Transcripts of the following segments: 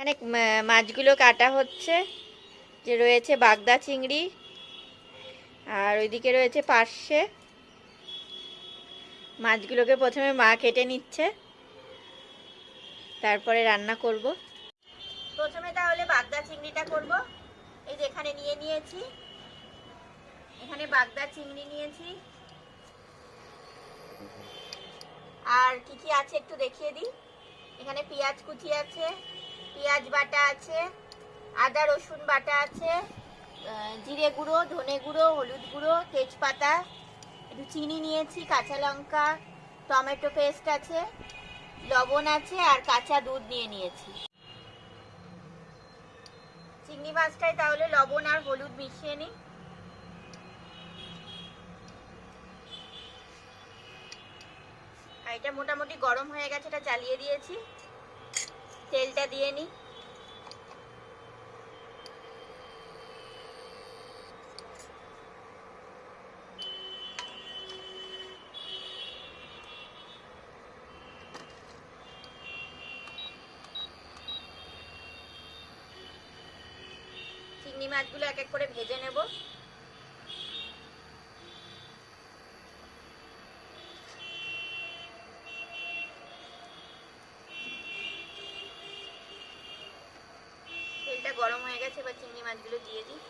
এখানে মাছগুলো কাটা হচ্ছে। যে রয়েছে বাগদা চিংড়ি, আর ওইদিকে রয়েছে পার্শে মাছগুলোকে প্রথমে মা কেটে নিচ্ছে। তারপরে রান্না করব। প্রথমে তাহলে বাগদা চিংড়িটা করব। এই যে এখানে নিয়ে নিয়েছি। এখানে বাগদা চিংড়ি নিয়েছি। আর কি কি আছে একটু দেখিয়ে দিই। এখানে পেঁয়াজ কুচি আছে। পেঁয়াজ বাটা আছে, আদা, রসুন বাটা আছে জিরে গুঁড়ো, ধনে গুঁড়ো, হলুদ গুঁড়ো, তেজপাতা, একটু চিনি নিয়েছি, কাঁচা লঙ্কা, টমেটো পেস্ট আছে, লবণ আছে আর কাঁচা দুধ নিয়ে নিয়েছি। চিংড়ি মাছটাই তাহলে লবণ আর হলুদ মিশিয়ে নিই। এটা মোটামুটি গরম হয়ে গেছে, এটা চালিয়ে দিয়েছি। তেলটা দিয়ে নিই চিংড়ি মাছগুলো এক এক করে ভেজে নেব তেলটা গরম হয়ে গেছে এবার চিংড়ি মাছগুলো দিয়ে দিই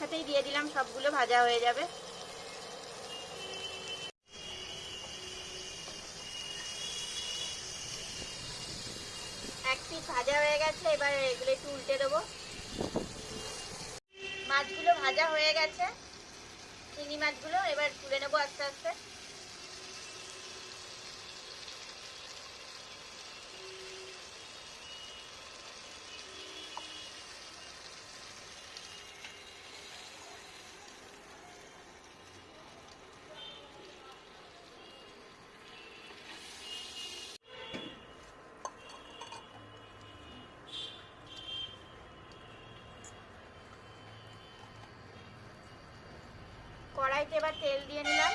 একসাথেই দিয়ে দিলাম, সবগুলো ভাজা হয়ে যাবে। এক পিস ভাজা হয়ে গেছে, এবার এগুলো একটু উল্টে দেবো। মাছগুলো ভাজা হয়ে গেছে চিনি মাছগুলো এবার তুলে নেব আস্তে আস্তে। কড়াইতে এবার তেল দিয়ে নিলাম।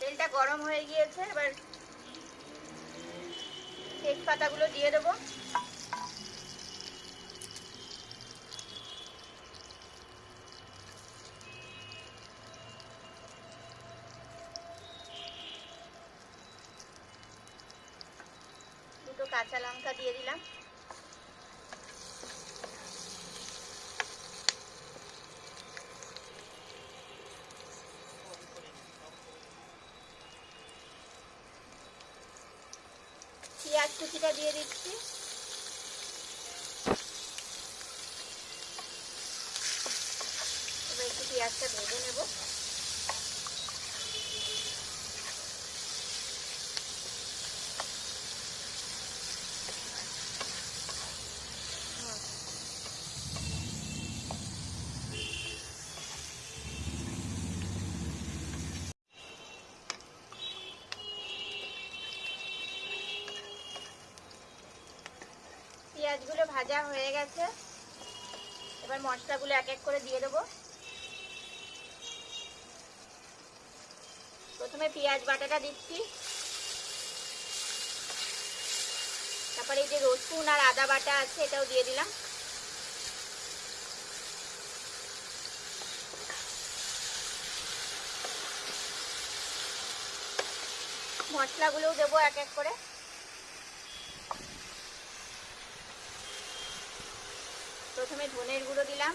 তেলটা গরম হয়ে গিয়েছে এবার তেজপাতাগুলো দিয়ে দেবো। কাঁচা লঙ্কা দিয়ে দিলাম। পেঁয়াজ কুচিটা দিয়ে দিচ্ছি এবার একটু পেঁয়াজটা ভেজে নেব পেঁয়াজগুলো ভাজা হয়ে গেছে। এবার মশলাগুলো এক এক করে দিয়ে দেবো। প্রথমে পেঁয়াজ বাটাটা দিচ্ছি। তারপরে এই যে রসুন আর আদা বাটা আছে, এটাও দিয়ে দিলাম। মশলাগুলোও দেবো এক এক করে। প্রথমে ধনের গুঁড়ো দিলাম।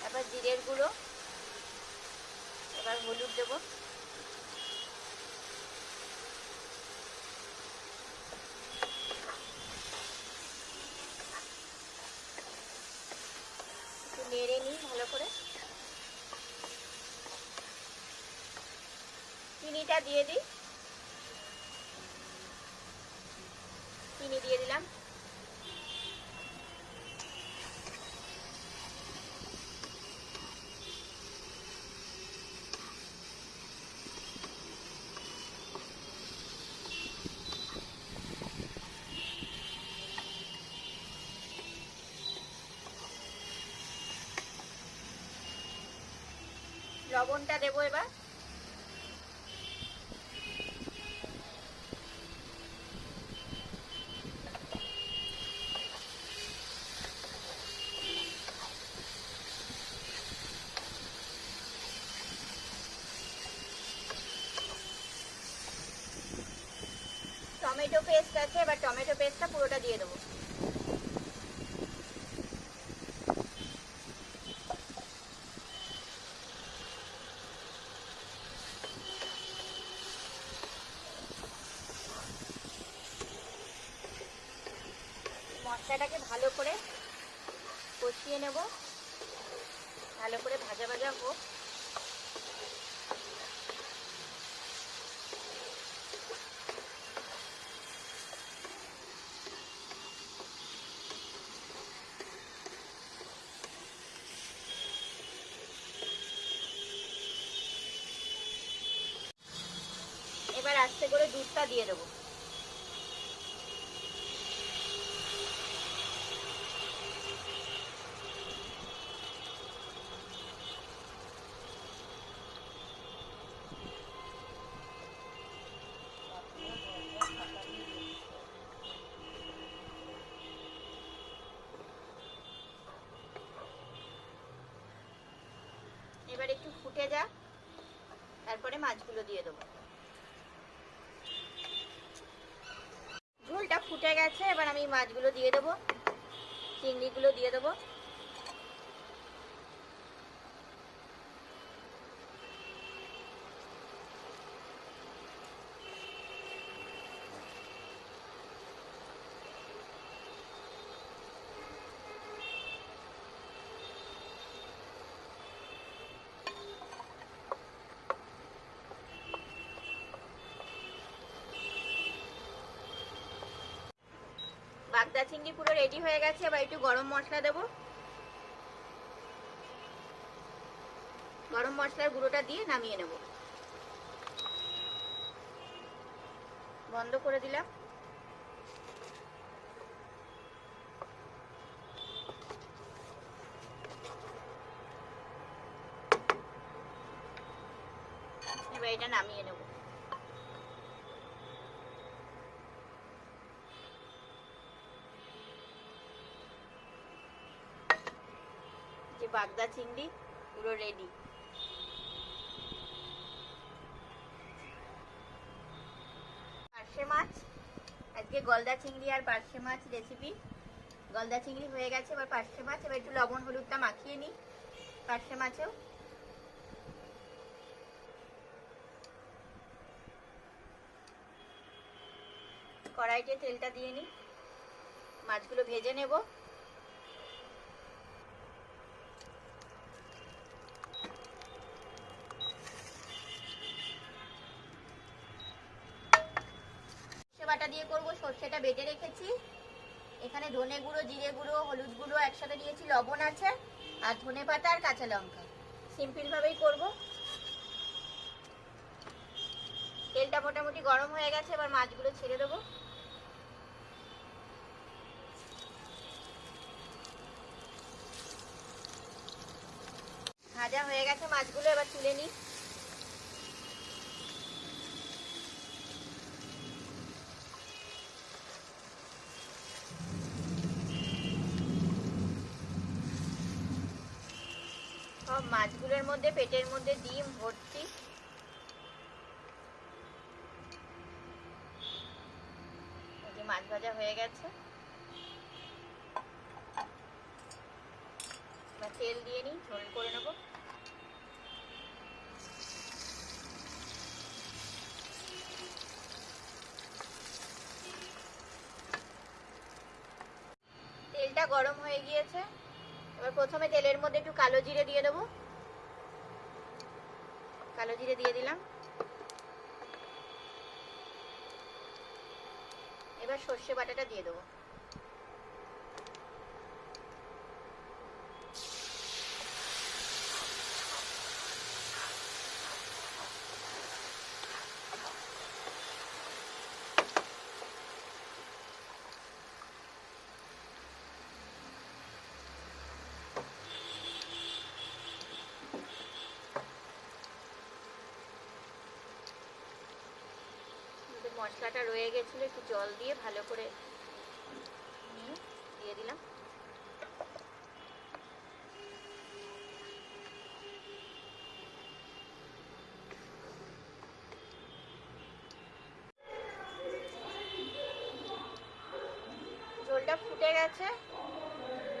তারপর জিরের গুঁড়ো। এবার হলুদ দেবো। নেড়ে নিই ভালো করে। চিনিটা দিয়ে দিই চিনি দিয়ে দিলাম লবণটা দেবো এবার। টমেটো পেস্ট আছে এবার টমেটো পেস্টটা পুরোটা দিয়ে দেবো। মশলাটাকে ভালো করে কষিয়ে নেব। ভালো করে ভাজা ভাজা হোক। এবার আস্তে করে দুধটা দিয়ে দেবো এবার একটু ফুটে যাক তারপরে মাছগুলো দিয়ে দেবো। ঝোলটা ফুটে গেছে, এবার আমি মাছগুলো দিয়ে দেবো। চিংড়িগুলো দিয়ে দেবো। বাগদা চিংড়ি পুরো রেডি হয়ে গেছে, এবার একটু গরম মশলা দেবো। গরম মশলার গুঁড়োটা দিয়ে নামিয়ে নেব। বন্ধ করে দিলাম। এবার এটা নামিয়ে নেব যে বাগদা চিংড়ি, পুরো রেডি পার্শে মাছ, আজকে গলদা চিংড়ি আর পার্শে মাছ রেসিপি গলদা চিংড়ি হয়ে গেছে, এবার পার্শে মাছ, এবার একটু লবণ হলুদটা মাখিয়ে নিই পার্শে মাছেও। কড়াইতে তেলটা দিয়ে নিই। মাছগুলো ভেজে নেব। দিয়ে করব, সর্ষেটা বেটে রেখেছি। এখানে ধনে গুঁড়ো, জিরে গুঁড়ো, হলুদ গুঁড়ো একসাথে দিয়েছি, লবণ আছে, আর ধনে পাতা আর কাঁচা লঙ্কা। সিম্পল ভাবেই করব। তেলটা মোটামুটি গরম হয়ে গেছে, এবার মাছগুলো ছেড়ে দেবো। ভাজা হয়ে গেছে মাছগুলো, এবার তুলে নিই সব মাছগুলোর মধ্যে, পেটের মধ্যে ডিম, ভর্তি। মাছ ভাজা হয়ে গেছে। এবার তেল দিয়ে নিই, ঝোল করে নেব। তেলটা গরম হয়ে গিয়েছে। এবার প্রথমে তেলের মধ্যে একটু কালো জিরে দিয়ে দেবো। কালো জিরে দিয়ে দিলাম। এবার সর্ষে বাটাটা দিয়ে দেবো। মশলাটা রয়ে গেছিল, একটু জল দিয়ে ভালো করে নিয়ে দিয়ে দিলাম। ঝোলটা ফুটে গেছে।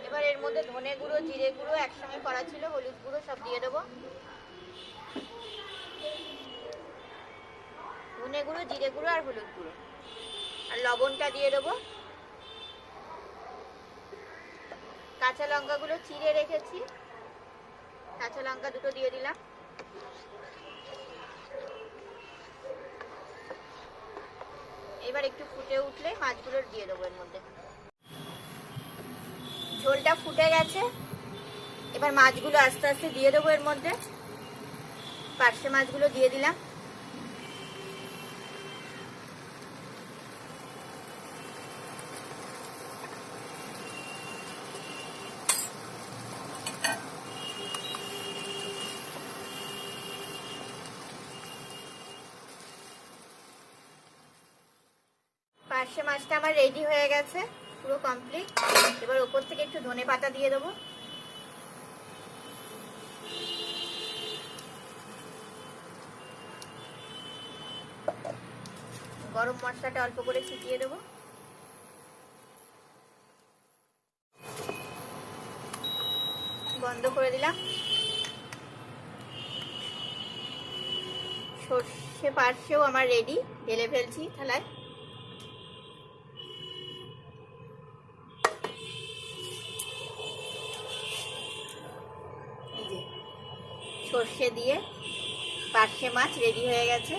এবার এর মধ্যে ধনে গুঁড়ো, জিরে গুঁড়ো একসঙ্গে করা ছিল, হলুদ গুঁড়ো সব দিয়ে দেবো। ধনে গুঁড়ো, জিরে গুঁড়ো আর হলুদ গুঁড়ো। আর লবণটা দিয়ে দেবো। কাঁচা লঙ্কাগুলো চিড়ে রেখেছি। কাঁচা লঙ্কা দুটো দিয়ে দিলাম। এবার একটু ফুটে উঠলে মাছগুলো দিয়ে দেবো এর মধ্যে। ঝোলটা ফুটে গেছে। এবার মাছগুলো আস্তে আস্তে দিয়ে দেবো এর মধ্যে। পার্শে মাছগুলো দিয়ে দিলাম। পার্শে মাছটা আমার রেডি হয়ে গেছে, পুরো কমপ্লিট এবার ওপর থেকে একটু ধনে পাতা দিয়ে দেবো। গরম মশলাটা অল্প করে ছিটিয়ে দেবো। বন্ধ করে দিলাম। সর্ষে পার্শেও আমার রেডি ঢেলে ফেলছি থালায়। সর্ষে দিয়ে পার্শে মাছ রেডি হয়ে গেছে।